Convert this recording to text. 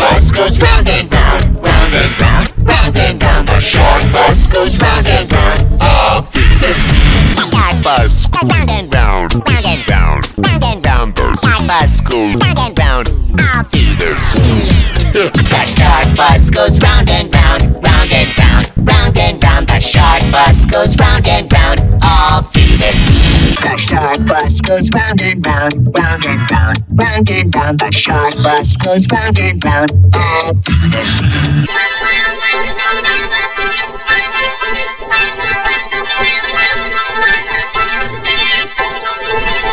bus goes round and round, round and round, round and round. The shark bus goes round and round, all through the sea. The shark bus goes round and round, round and round, round and round. The shark bus goes round and round, all through the sea. The shark bus goes round and round, round and round, round and round. The shark bus goes The shark bus goes round and round, round and round, round and round. The shark bus goes round and round, the.